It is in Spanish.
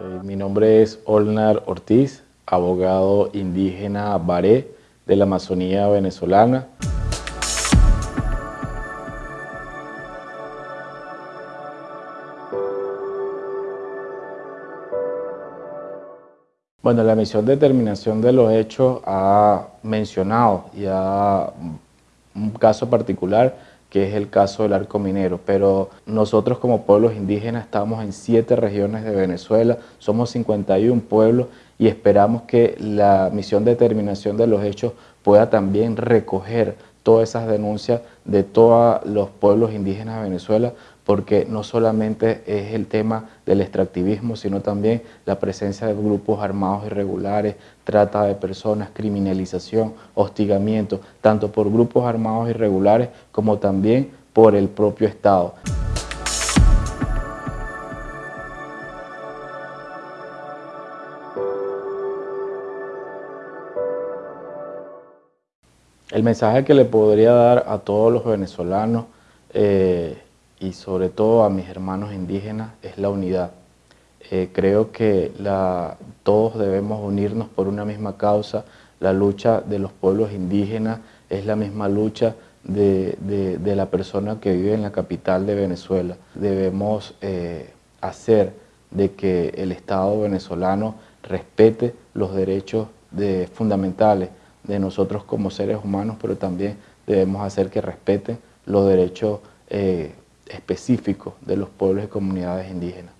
Eh, mi nombre es Olnar Ortiz, abogado indígena Baré de la Amazonía venezolana. Bueno, la misión de determinación de los hechos ha mencionado ya un caso particular que es el caso del arco minero, pero nosotros como pueblos indígenas estamos en siete regiones de Venezuela, somos 51 pueblos y esperamos que la misión de determinación de los hechos pueda también recoger todas esas denuncias de todos los pueblos indígenas de Venezuela, porque no solamente es el tema del extractivismo, sino también la presencia de grupos armados irregulares, trata de personas, criminalización, hostigamiento, tanto por grupos armados irregulares como también por el propio Estado. El mensaje que le podría dar a todos los venezolanos eh, y sobre todo a mis hermanos indígenas es la unidad. Eh, creo que todos debemos unirnos por una misma causa. La lucha de los pueblos indígenas es la misma lucha de, la persona que vive en la capital de Venezuela. Debemos eh, hacer de que el Estado venezolano respete los derechos fundamentales de nosotros como seres humanos, pero también debemos hacer que respeten los derechos eh, específicos de los pueblos y comunidades indígenas.